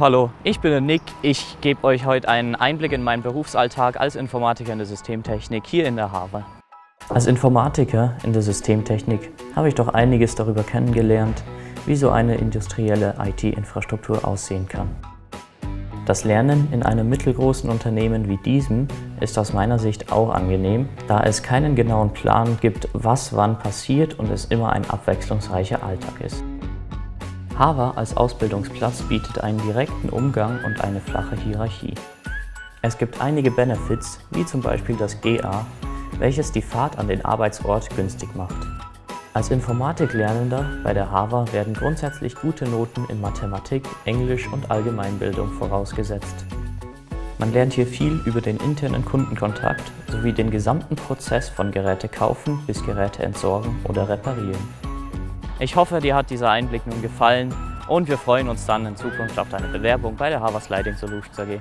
Hallo, ich bin der Nick. Ich gebe euch heute einen Einblick in meinen Berufsalltag als Informatiker in der Systemtechnik hier in der Havel. Als Informatiker in der Systemtechnik habe ich doch einiges darüber kennengelernt, wie so eine industrielle IT-Infrastruktur aussehen kann. Das Lernen in einem mittelgroßen Unternehmen wie diesem ist aus meiner Sicht auch angenehm, da es keinen genauen Plan gibt, was wann passiert und es immer ein abwechslungsreicher Alltag ist. Harvard als Ausbildungsplatz bietet einen direkten Umgang und eine flache Hierarchie. Es gibt einige Benefits, wie zum Beispiel das GA, welches die Fahrt an den Arbeitsort günstig macht. Als Informatiklernender bei der Harvard werden grundsätzlich gute Noten in Mathematik, Englisch und Allgemeinbildung vorausgesetzt. Man lernt hier viel über den internen Kundenkontakt sowie den gesamten Prozess von Geräte kaufen bis Geräte entsorgen oder reparieren. Ich hoffe, dir hat dieser Einblick nun gefallen und wir freuen uns dann in Zukunft auf deine Bewerbung bei der Harvard Lighting Solutions AG.